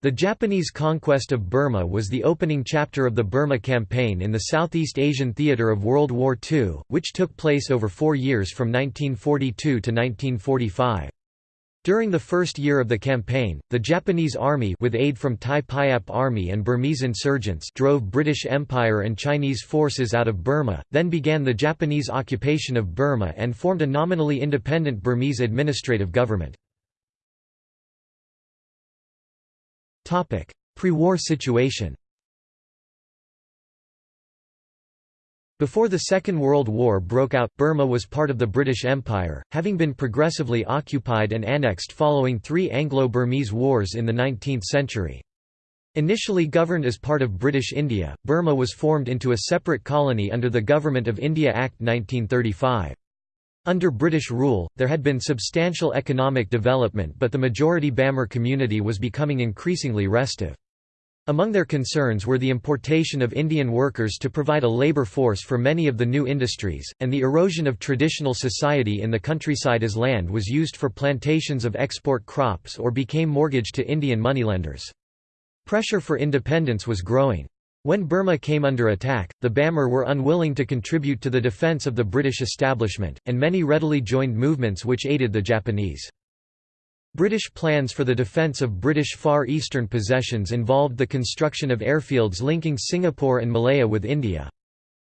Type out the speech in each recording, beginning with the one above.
The Japanese conquest of Burma was the opening chapter of the Burma Campaign in the Southeast Asian theater of World War II, which took place over four years from 1942 to 1945. During the first year of the campaign, the Japanese army with aid from Thai Payap army and Burmese insurgents drove British Empire and Chinese forces out of Burma, then began the Japanese occupation of Burma and formed a nominally independent Burmese administrative government. Pre-war situation Before the Second World War broke out, Burma was part of the British Empire, having been progressively occupied and annexed following three Anglo-Burmese wars in the 19th century. Initially governed as part of British India, Burma was formed into a separate colony under the Government of India Act 1935. Under British rule, there had been substantial economic development but the majority Bamar community was becoming increasingly restive. Among their concerns were the importation of Indian workers to provide a labour force for many of the new industries, and the erosion of traditional society in the countryside as land was used for plantations of export crops or became mortgaged to Indian moneylenders. Pressure for independence was growing. When Burma came under attack, the Bamar were unwilling to contribute to the defence of the British establishment, and many readily joined movements which aided the Japanese. British plans for the defence of British Far Eastern possessions involved the construction of airfields linking Singapore and Malaya with India.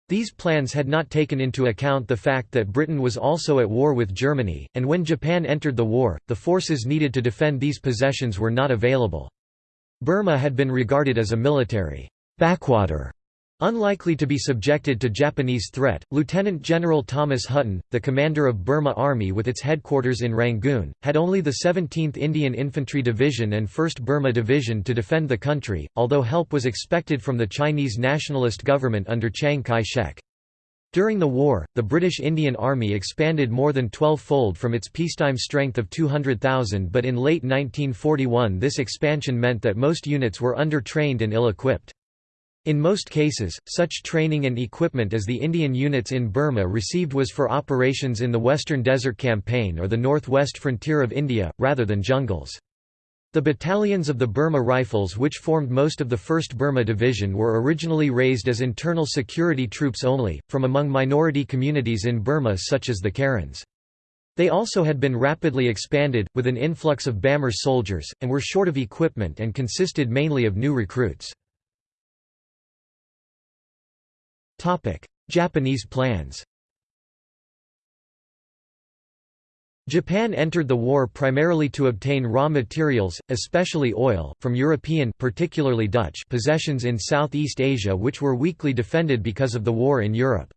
These plans had not taken into account the fact that Britain was also at war with Germany, and when Japan entered the war, the forces needed to defend these possessions were not available. Burma had been regarded as a military backwater. Unlikely to be subjected to Japanese threat, Lieutenant General Thomas Hutton, the commander of Burma Army with its headquarters in Rangoon, had only the 17th Indian Infantry Division and 1st Burma Division to defend the country, although help was expected from the Chinese nationalist government under Chiang Kai-shek. During the war, the British Indian Army expanded more than 12-fold from its peacetime strength of 200,000 but in late 1941 this expansion meant that most units were under-trained and ill-equipped. In most cases, such training and equipment as the Indian units in Burma received was for operations in the Western Desert Campaign or the northwest frontier of India, rather than jungles. The battalions of the Burma Rifles which formed most of the 1st Burma Division were originally raised as internal security troops only, from among minority communities in Burma such as the Karens. They also had been rapidly expanded, with an influx of Bamar soldiers, and were short of equipment and consisted mainly of new recruits. Japanese plans Japan entered the war primarily to obtain raw materials, especially oil, from European particularly Dutch possessions in Southeast Asia which were weakly defended because of the war in Europe.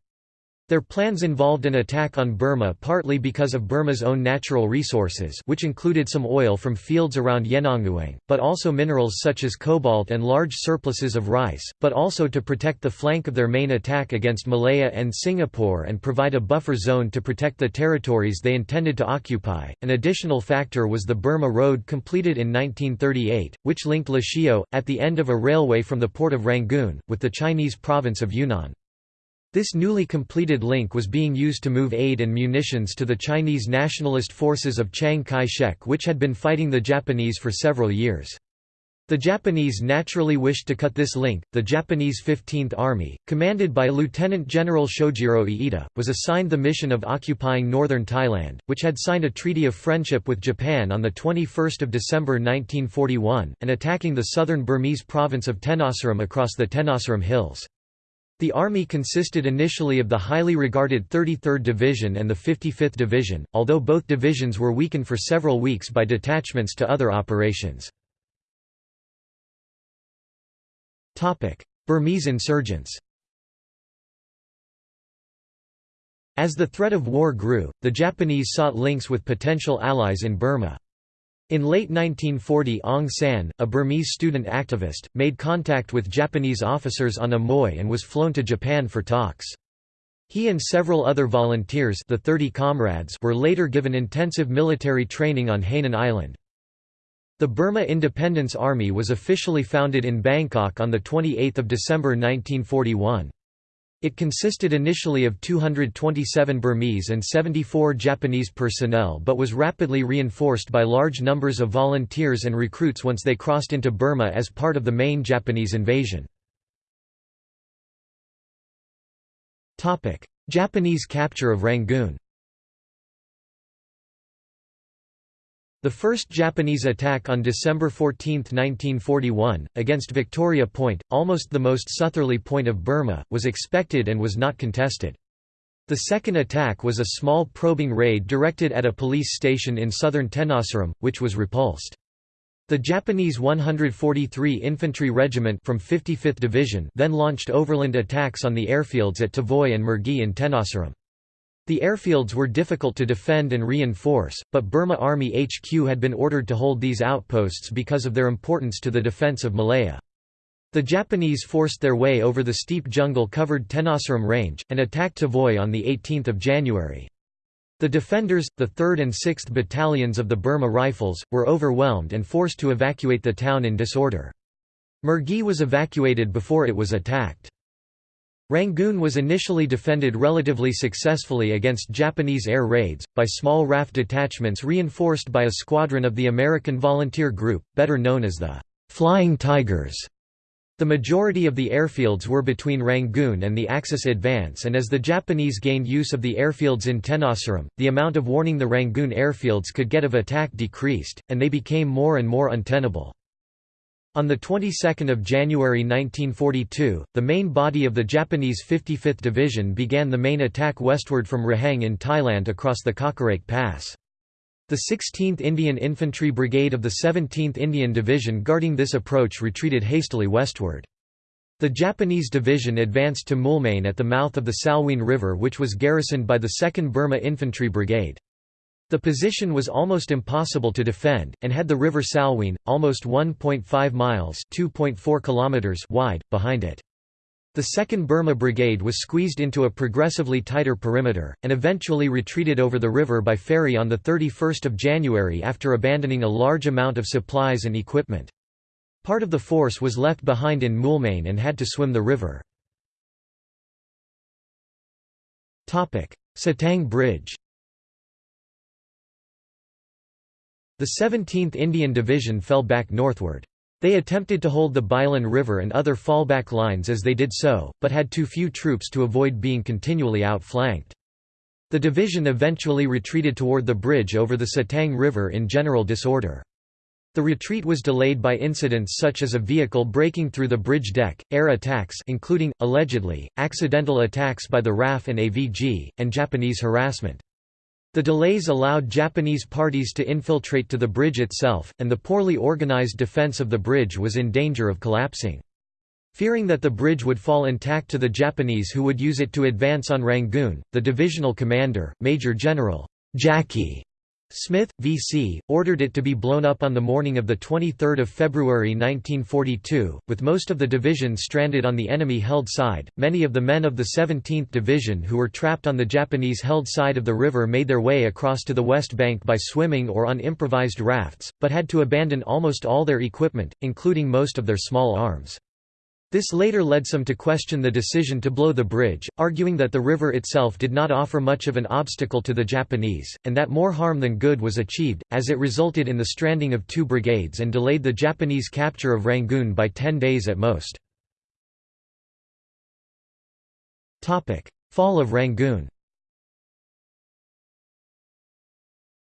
Their plans involved an attack on Burma partly because of Burma's own natural resources which included some oil from fields around Yenangyaung, but also minerals such as cobalt and large surpluses of rice, but also to protect the flank of their main attack against Malaya and Singapore and provide a buffer zone to protect the territories they intended to occupy. An additional factor was the Burma Road completed in 1938, which linked Lashio, at the end of a railway from the port of Rangoon, with the Chinese province of Yunnan. This newly completed link was being used to move aid and munitions to the Chinese nationalist forces of Chiang Kai-shek which had been fighting the Japanese for several years. The Japanese naturally wished to cut this link. The Japanese 15th Army, commanded by Lieutenant General Shojiro Iida, was assigned the mission of occupying northern Thailand, which had signed a treaty of friendship with Japan on 21 December 1941, and attacking the southern Burmese province of Tenasserim across the Tenasserim Hills. The army consisted initially of the highly regarded 33rd Division and the 55th Division, although both divisions were weakened for several weeks by detachments to other operations. Burmese insurgents As the threat of war grew, the Japanese sought links with potential allies in Burma. In late 1940 Aung San, a Burmese student activist, made contact with Japanese officers on Amoy and was flown to Japan for talks. He and several other volunteers the 30 comrades were later given intensive military training on Hainan Island. The Burma Independence Army was officially founded in Bangkok on 28 December 1941. It consisted initially of 227 Burmese and 74 Japanese personnel but was rapidly reinforced by large numbers of volunteers and recruits once they crossed into Burma as part of the main Japanese invasion. Japanese capture of Rangoon The first Japanese attack on December 14, 1941, against Victoria Point, almost the most southerly point of Burma, was expected and was not contested. The second attack was a small probing raid directed at a police station in southern Tenasserim, which was repulsed. The Japanese 143 Infantry Regiment from 55th Division then launched overland attacks on the airfields at Tavoy and Mergui in Tenasserim. The airfields were difficult to defend and reinforce, but Burma Army HQ had been ordered to hold these outposts because of their importance to the defense of Malaya. The Japanese forced their way over the steep jungle-covered Tenasserim Range, and attacked Tavoy on 18 January. The defenders, the 3rd and 6th Battalions of the Burma Rifles, were overwhelmed and forced to evacuate the town in disorder. Mergui was evacuated before it was attacked. Rangoon was initially defended relatively successfully against Japanese air raids, by small RAF detachments reinforced by a squadron of the American Volunteer Group, better known as the Flying Tigers. The majority of the airfields were between Rangoon and the Axis advance and as the Japanese gained use of the airfields in Tenasserim, the amount of warning the Rangoon airfields could get of attack decreased, and they became more and more untenable. On the 22nd of January 1942, the main body of the Japanese 55th Division began the main attack westward from Raheng in Thailand across the Kawkareik Pass. The 16th Indian Infantry Brigade of the 17th Indian Division guarding this approach retreated hastily westward. The Japanese division advanced to Moulmein at the mouth of the Salween River which was garrisoned by the 2nd Burma Infantry Brigade. The position was almost impossible to defend, and had the river Salween, almost 1.5 miles kilometers wide, behind it. The 2nd Burma Brigade was squeezed into a progressively tighter perimeter, and eventually retreated over the river by ferry on 31 January after abandoning a large amount of supplies and equipment. Part of the force was left behind in Moulmein and had to swim the river. Sittang Bridge The 17th Indian Division fell back northward. They attempted to hold the Bilin River and other fallback lines as they did so, but had too few troops to avoid being continually outflanked. The division eventually retreated toward the bridge over the Sittang River in general disorder. The retreat was delayed by incidents such as a vehicle breaking through the bridge deck, air attacks including, allegedly, accidental attacks by the RAF and AVG, and Japanese harassment. The delays allowed Japanese parties to infiltrate to the bridge itself, and the poorly organized defense of the bridge was in danger of collapsing. Fearing that the bridge would fall intact to the Japanese who would use it to advance on Rangoon, the divisional commander, Major General Jackie Smith, V.C., ordered it to be blown up on the morning of 23 February 1942, with most of the division stranded on the enemy-held side. Many of the men of the 17th Division who were trapped on the Japanese-held side of the river made their way across to the west bank by swimming or on improvised rafts, but had to abandon almost all their equipment, including most of their small arms. This later led some to question the decision to blow the bridge, arguing that the river itself did not offer much of an obstacle to the Japanese, and that more harm than good was achieved, as it resulted in the stranding of two brigades and delayed the Japanese capture of Rangoon by ten days at most. Fall of Rangoon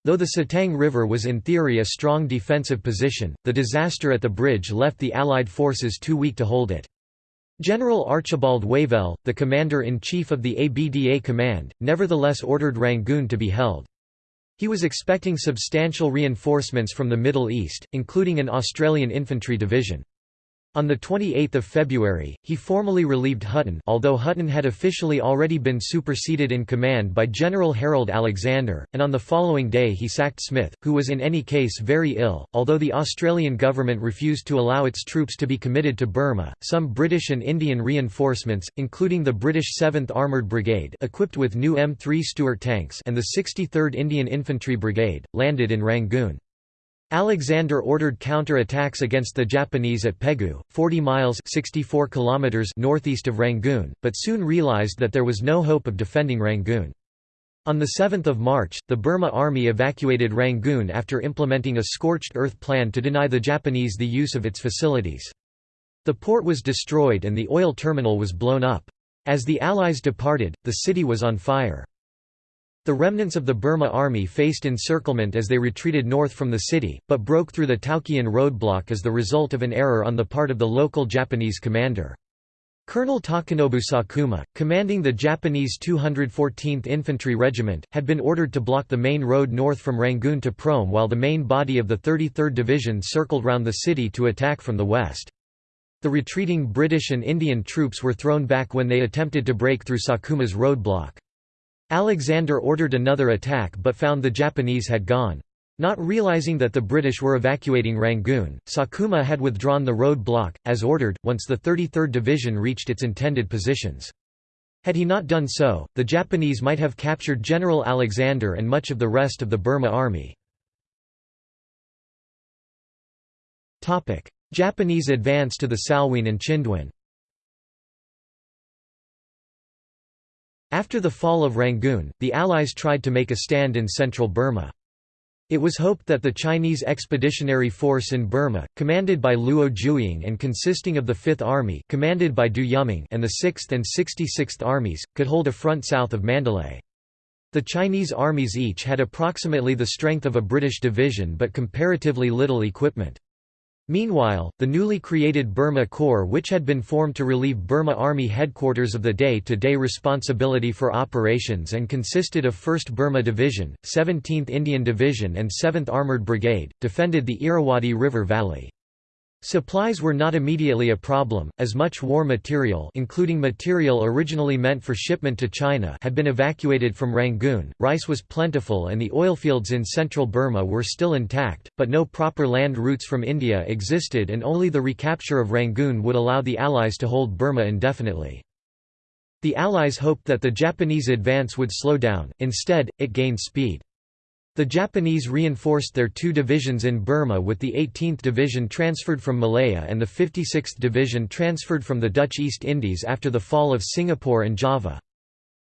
Though the Sittang River was in theory a strong defensive position, the disaster at the bridge left the Allied forces too weak to hold it. General Archibald Wavell, the commander-in-chief of the ABDA Command, nevertheless ordered Rangoon to be held. He was expecting substantial reinforcements from the Middle East, including an Australian infantry division. On 28 February, he formally relieved Hutton although Hutton had officially already been superseded in command by General Harold Alexander, and on the following day he sacked Smith, who was in any case very ill. Although the Australian government refused to allow its troops to be committed to Burma, some British and Indian reinforcements, including the British 7th Armoured Brigade equipped with new M3 Stuart tanks and the 63rd Indian Infantry Brigade, landed in Rangoon. Alexander ordered counter-attacks against the Japanese at Pegu, 40 miles 64 kilometers northeast of Rangoon, but soon realized that there was no hope of defending Rangoon. On 7 March, the Burma Army evacuated Rangoon after implementing a scorched earth plan to deny the Japanese the use of its facilities. The port was destroyed and the oil terminal was blown up. As the Allies departed, the city was on fire. The remnants of the Burma army faced encirclement as they retreated north from the city, but broke through the Taukkyan roadblock as the result of an error on the part of the local Japanese commander. Colonel Takanobu Sakuma, commanding the Japanese 214th Infantry Regiment, had been ordered to block the main road north from Rangoon to Prome while the main body of the 33rd Division circled round the city to attack from the west. The retreating British and Indian troops were thrown back when they attempted to break through Sakuma's roadblock. Alexander ordered another attack but found the Japanese had gone. Not realizing that the British were evacuating Rangoon, Sakuma had withdrawn the road block, as ordered, once the 33rd Division reached its intended positions. Had he not done so, the Japanese might have captured General Alexander and much of the rest of the Burma army. Japanese advance to the Salween and Chindwin After the fall of Rangoon, the Allies tried to make a stand in central Burma. It was hoped that the Chinese Expeditionary Force in Burma, commanded by Luo Jiuying and consisting of the Fifth Army commanded by Du Yuming and the Sixth and Sixty-Sixth Armies, could hold a front south of Mandalay. The Chinese armies each had approximately the strength of a British division but comparatively little equipment. Meanwhile, the newly created Burma Corps which had been formed to relieve Burma Army headquarters of the day-to-day -day responsibility for operations and consisted of 1st Burma Division, 17th Indian Division and 7th Armoured Brigade, defended the Irrawaddy River Valley. Supplies were not immediately a problem, as much war material including material originally meant for shipment to China had been evacuated from Rangoon, rice was plentiful and the oilfields in central Burma were still intact, but no proper land routes from India existed and only the recapture of Rangoon would allow the Allies to hold Burma indefinitely. The Allies hoped that the Japanese advance would slow down, instead, it gained speed. The Japanese reinforced their two divisions in Burma with the 18th Division transferred from Malaya and the 56th Division transferred from the Dutch East Indies after the fall of Singapore and Java.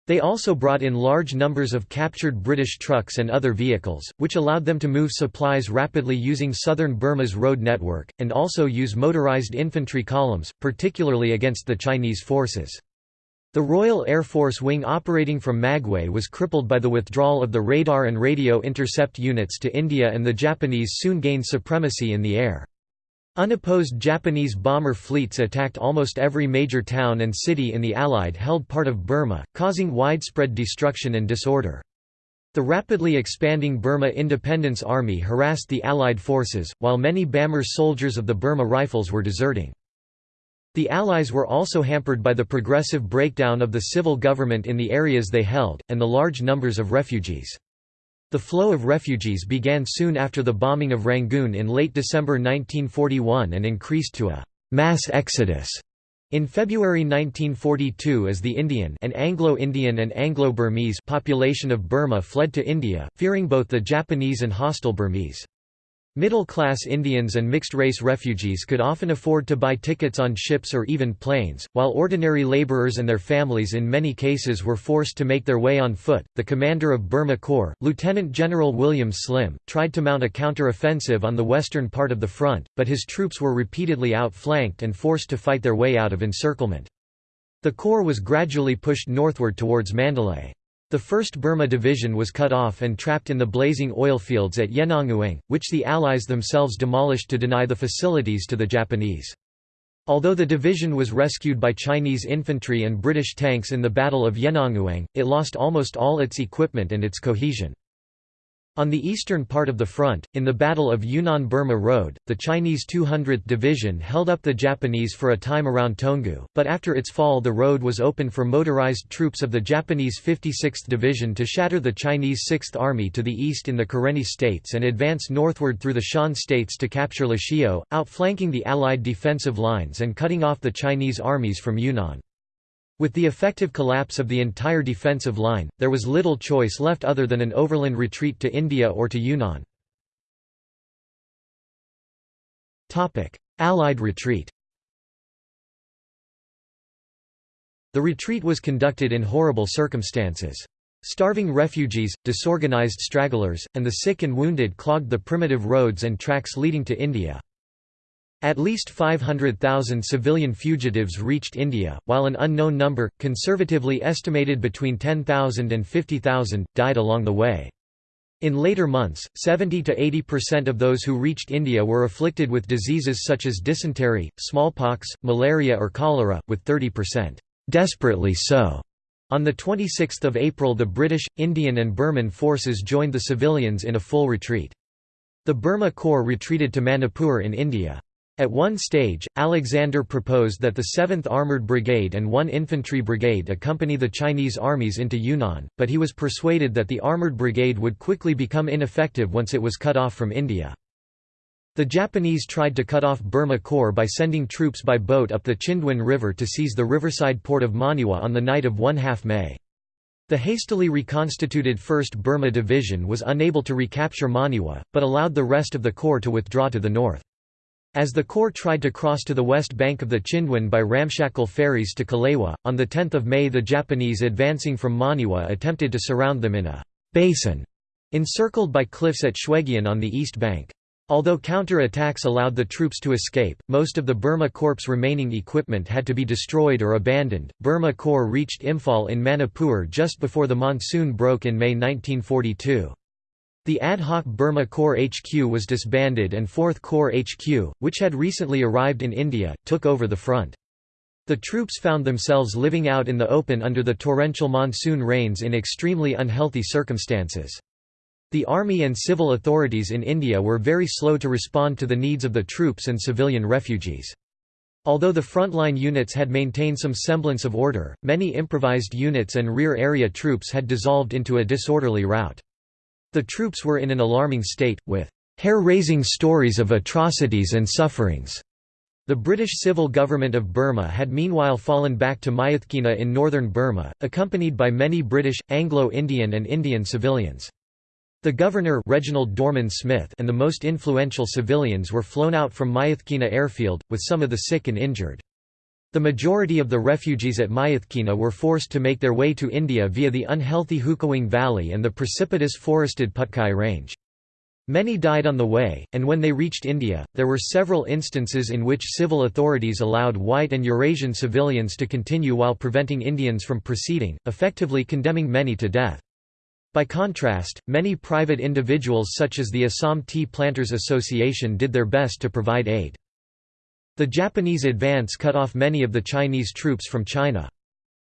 They also brought in large numbers of captured British trucks and other vehicles, which allowed them to move supplies rapidly using southern Burma's road network, and also use motorized infantry columns, particularly against the Chinese forces. The Royal Air Force wing operating from Magway was crippled by the withdrawal of the radar and radio intercept units to India and the Japanese soon gained supremacy in the air. Unopposed Japanese bomber fleets attacked almost every major town and city in the Allied-held part of Burma, causing widespread destruction and disorder. The rapidly expanding Burma Independence Army harassed the Allied forces, while many Bamar soldiers of the Burma Rifles were deserting. The Allies were also hampered by the progressive breakdown of the civil government in the areas they held, and the large numbers of refugees. The flow of refugees began soon after the bombing of Rangoon in late December 1941 and increased to a «mass exodus» in February 1942 as the Indian and Anglo-Indian and Anglo-Burmese population of Burma fled to India, fearing both the Japanese and hostile Burmese. Middle-class Indians and mixed-race refugees could often afford to buy tickets on ships or even planes, while ordinary laborers and their families in many cases were forced to make their way on foot. The commander of Burma Corps, Lieutenant General William Slim, tried to mount a counter-offensive on the western part of the front, but his troops were repeatedly outflanked and forced to fight their way out of encirclement. The corps was gradually pushed northward towards Mandalay. The 1st Burma Division was cut off and trapped in the blazing oil fields at Yenangyaung, which the Allies themselves demolished to deny the facilities to the Japanese. Although the division was rescued by Chinese infantry and British tanks in the Battle of Yenangyaung, it lost almost all its equipment and its cohesion. On the eastern part of the front, in the Battle of Yunnan-Burma Road, the Chinese 200th Division held up the Japanese for a time around Toungoo, but after its fall the road was open for motorized troops of the Japanese 56th Division to shatter the Chinese 6th Army to the east in the Karenni states and advance northward through the Shan states to capture Lashio, outflanking the Allied defensive lines and cutting off the Chinese armies from Yunnan. With the effective collapse of the entire defensive line, there was little choice left other than an overland retreat to India or to Yunnan. Allied retreat The retreat was conducted in horrible circumstances. Starving refugees, disorganized stragglers, and the sick and wounded clogged the primitive roads and tracks leading to India. At least 500,000 civilian fugitives reached India, while an unknown number, conservatively estimated between 10,000 and 50,000, died along the way. In later months, 70 to 80% of those who reached India were afflicted with diseases such as dysentery, smallpox, malaria or cholera, with 30% desperately so. On 26 April the British, Indian and Burman forces joined the civilians in a full retreat. The Burma Corps retreated to Manipur in India. At one stage, Alexander proposed that the 7th Armoured Brigade and one infantry brigade accompany the Chinese armies into Yunnan, but he was persuaded that the Armoured Brigade would quickly become ineffective once it was cut off from India. The Japanese tried to cut off Burma Corps by sending troops by boat up the Chindwin River to seize the riverside port of Monywa on the night of 1 half May. The hastily reconstituted 1st Burma Division was unable to recapture Monywa, but allowed the rest of the corps to withdraw to the north. As the corps tried to cross to the west bank of the Chindwin by ramshackle ferries to Kalewa, on 10 May the Japanese advancing from Monywa attempted to surround them in a «basin» encircled by cliffs at Shwegyin on the east bank. Although counter-attacks allowed the troops to escape, most of the Burma Corps' remaining equipment had to be destroyed or abandoned. Burma Corps reached Imphal in Manipur just before the monsoon broke in May 1942. The ad hoc Burma Corps HQ was disbanded and 4th Corps HQ, which had recently arrived in India, took over the front. The troops found themselves living out in the open under the torrential monsoon rains in extremely unhealthy circumstances. The army and civil authorities in India were very slow to respond to the needs of the troops and civilian refugees. Although the frontline units had maintained some semblance of order, many improvised units and rear area troops had dissolved into a disorderly rout. The troops were in an alarming state, with hair-raising stories of atrocities and sufferings. The British civil government of Burma had meanwhile fallen back to Myitkyina in northern Burma, accompanied by many British, Anglo-Indian and Indian civilians. The governor Reginald Dorman Smith and the most influential civilians were flown out from Myitkyina airfield, with some of the sick and injured. The majority of the refugees at Myitkyina were forced to make their way to India via the unhealthy Hukawng Valley and the precipitous forested Patkai Range. Many died on the way, and when they reached India, there were several instances in which civil authorities allowed white and Eurasian civilians to continue while preventing Indians from proceeding, effectively condemning many to death. By contrast, many private individuals such as the Assam Tea Planters Association did their best to provide aid. The Japanese advance cut off many of the Chinese troops from China.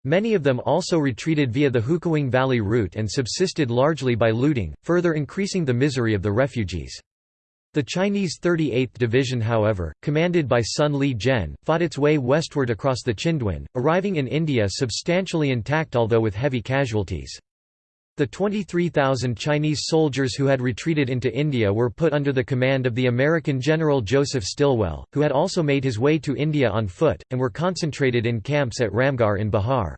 Many of them also retreated via the Hukawng Valley route and subsisted largely by looting, further increasing the misery of the refugees. The Chinese 38th Division however, commanded by Sun Li Jen, fought its way westward across the Chindwin, arriving in India substantially intact although with heavy casualties. The 23,000 Chinese soldiers who had retreated into India were put under the command of the American General Joseph Stilwell, who had also made his way to India on foot, and were concentrated in camps at Ramgarh in Bihar.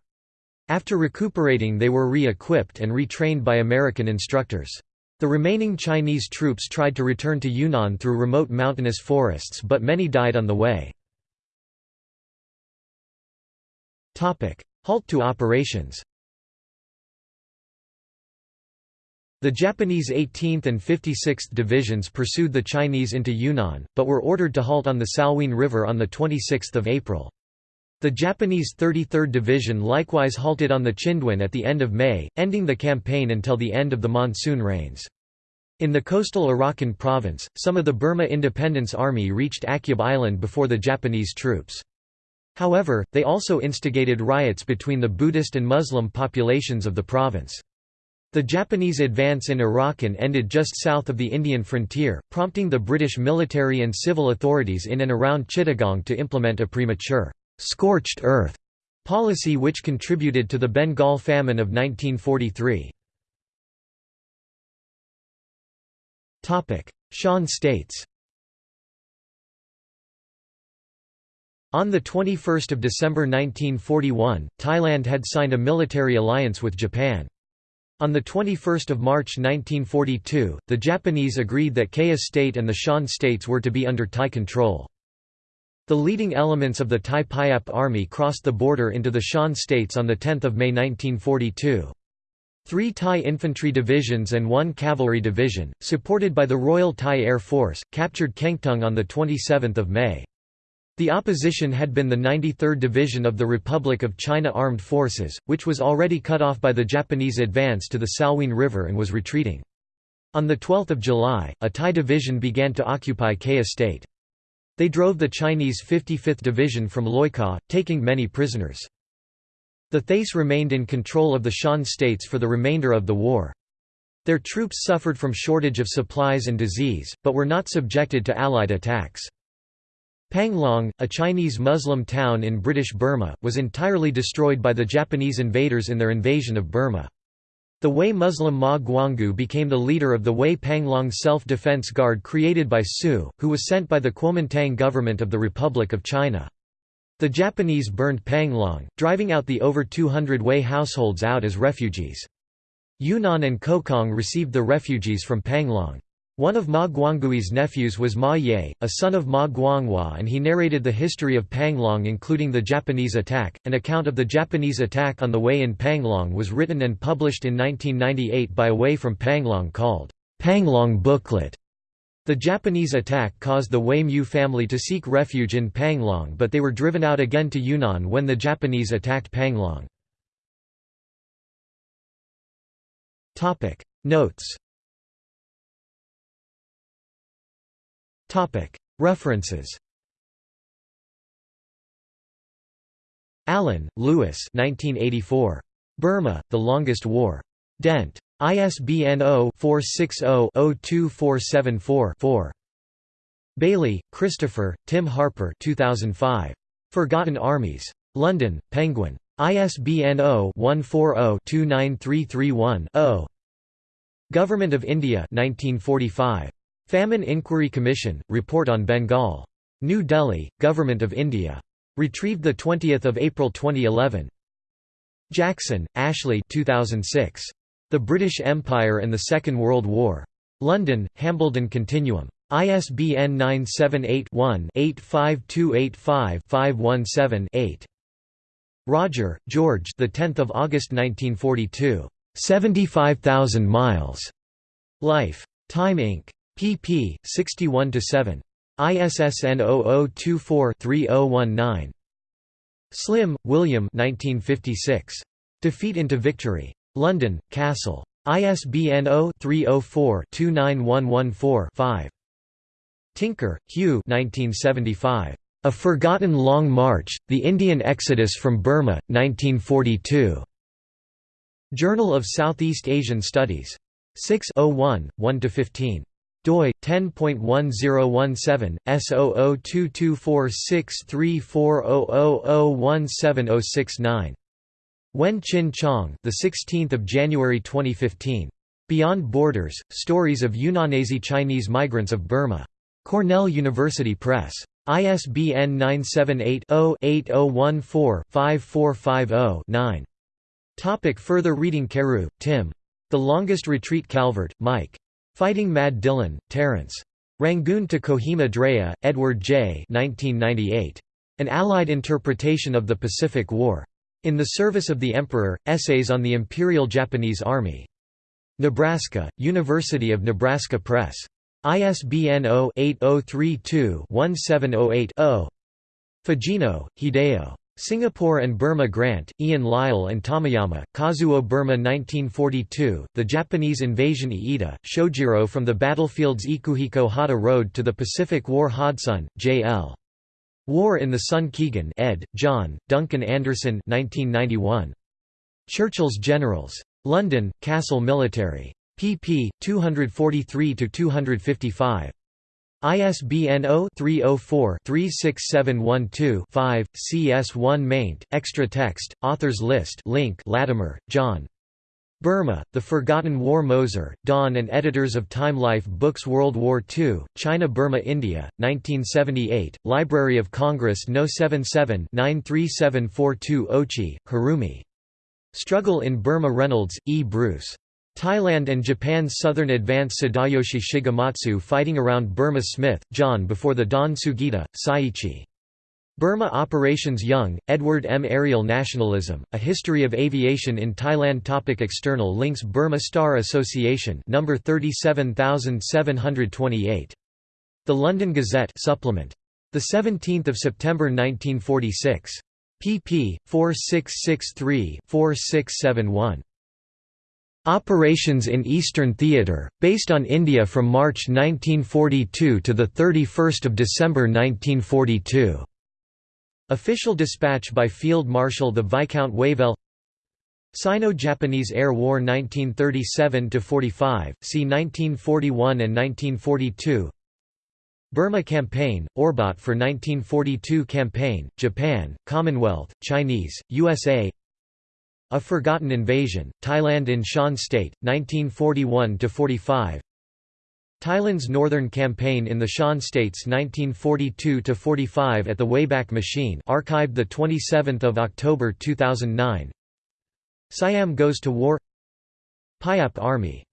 After recuperating they were re-equipped and retrained by American instructors. The remaining Chinese troops tried to return to Yunnan through remote mountainous forests but many died on the way. Halt to operations The Japanese 18th and 56th Divisions pursued the Chinese into Yunnan, but were ordered to halt on the Salween River on 26 April. The Japanese 33rd Division likewise halted on the Chindwin at the end of May, ending the campaign until the end of the monsoon rains. In the coastal Arakan province, some of the Burma Independence Army reached Akyab Island before the Japanese troops. However, they also instigated riots between the Buddhist and Muslim populations of the province. The Japanese advance in Arakan ended just south of the Indian frontier, prompting the British military and civil authorities in and around Chittagong to implement a premature, scorched earth policy which contributed to the Bengal famine of 1943. Shan states On 21 December 1941, Thailand had signed a military alliance with Japan. On 21 March 1942, the Japanese agreed that Kayah State and the Shan states were to be under Thai control. The leading elements of the Thai Payap army crossed the border into the Shan states on 10 May 1942. Three Thai infantry divisions and one cavalry division, supported by the Royal Thai Air Force, captured Kengtung on 27 May. The opposition had been the 93rd Division of the Republic of China Armed Forces, which was already cut off by the Japanese advance to the Salween River and was retreating. On 12 July, a Thai division began to occupy Kayah State. They drove the Chinese 55th Division from Loikaw, taking many prisoners. The Thais remained in control of the Shan states for the remainder of the war. Their troops suffered from shortage of supplies and disease, but were not subjected to Allied attacks. Panglong, a Chinese Muslim town in British Burma, was entirely destroyed by the Japanese invaders in their invasion of Burma. The Hui Muslim Ma Guanggui became the leader of the Hui Panglong Self-Defense Guard created by Su, who was sent by the Kuomintang government of the Republic of China. The Japanese burned Panglong, driving out the over 200 Hui households out as refugees. Yunnan and Kokang received the refugees from Panglong. One of Ma Guanggui's nephews was Ma Ye, a son of Ma Guanghua and he narrated the history of Panglong including the Japanese attack. An account of the Japanese attack on the Hui in Panglong was written and published in 1998 by a Hui from Panglong called, Panglong Booklet. The Japanese attack caused the Hui Mu family to seek refuge in Panglong but they were driven out again to Yunnan when the Japanese attacked Panglong. Notes References Allen, Lewis 1984. Burma, The Longest War. Dent. ISBN 0-460-02474-4. Bayly, Christopher, Tim Harper 2005. Forgotten Armies. London, Penguin. ISBN 0-140-29331-0. Government of India 1945. Famine Inquiry Commission, Report on Bengal. New Delhi, Government of India. Retrieved 20 April 2011. Jackson, Ashley 2006. The British Empire and the Second World War. London, Hambledon Continuum. ISBN 978-1-85285-517-8. Rodger, George the 10th of August 1942. 75,000 miles. Life. Time Inc pp. 61–7. ISSN 0024-3019. Slim, William 1956. Defeat into Victory. London, Cassell. ISBN 0-304-29114-5. Tinker, Hugh 1975. A Forgotten Long March, The Indian Exodus from Burma, 1942. Journal of Southeast Asian Studies. 6 01, 1–15 doi 10.1017 S0022463400017069 Wen Chin Chong the 16th of January 2015 Beyond Borders Stories of Yunnanese Chinese Migrants of Burma. Cornell University Press. ISBN 978-0-8014-5450-9 Topic Further reading Carew, Tim. The Longest Retreat Calvert, Mike. Fighting Mad Dillon, Terence. Rangoon to Kohima Drea, Edward J. 1998. An Allied Interpretation of the Pacific War. In the Service of the Emperor, Essays on the Imperial Japanese Army. Nebraska, University of Nebraska Press. ISBN 0-8032-1708-0. Fujino, Hideo. Singapore and Burma Grant, Ian Lyle and Tamayama, Kazuo Burma 1942, The Japanese Invasion Iida, Shojiro from the Battlefield's Ikuhiko Hata Road to the Pacific War Hodson, J.L. War in the Sun Keegan ed., John, Duncan Anderson 1991. Churchill's Generals. London, Cassell Military. pp. 243–255. ISBN 0-304-36712-5, CS1 maint, extra text, authors list link Latimer, John. Burma, The Forgotten War Moser, Dawn and editors of Time Life Books World War II, China Burma India, 1978, Library of Congress No. 77 93742 Ochi, Harumi. Struggle in Burma Reynolds, E. Bruce. Thailand and Japan's southern advance Sadayoshi Shigematsu fighting around Burma Smith, John before the Don Sugita, Saichi. Burma Operations Young, Edward M. Aerial Nationalism, A History of Aviation in Thailand Topic External links Burma Star Association number 37728. The London Gazette supplement. 17 September 1946. pp. 4663-4671. Operations in Eastern Theatre, based on India from March 1942 to 31 December 1942. Official dispatch by Field Marshal the Viscount Wavell. Sino-Japanese Air War 1937–45, see 1941 and 1942 Burma Campaign, Orbat for 1942 Campaign, Japan, Commonwealth, Chinese, USA a Forgotten Invasion, Thailand in Shan State, 1941–45 Thailand's Northern Campaign in the Shan States 1942–45 at the Wayback Machine archived 27 October 2009 Siam goes to war. Payap Army